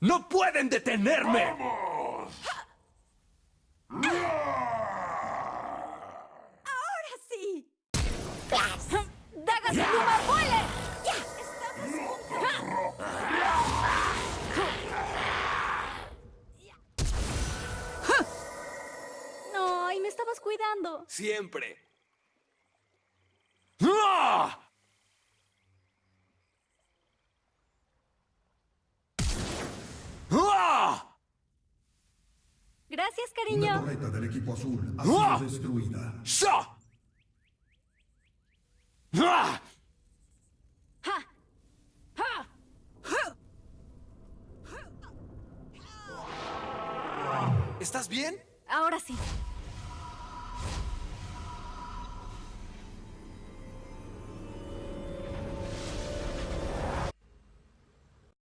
¡No pueden detenerme! ¡Ahora sí! ¡Dagas Pluma Boiler! ¡Ya! ¡Estamos juntos! ¡Ay, me estabas cuidando! Siempre. ¡Ah! ¡Ah! Gracias, cariño. torreta del equipo azul ha ¡Ah! sido destruida. ¡Sha! ¡Ah! ¡Ja! ¡Ja! ¿Estás bien? Ahora sí.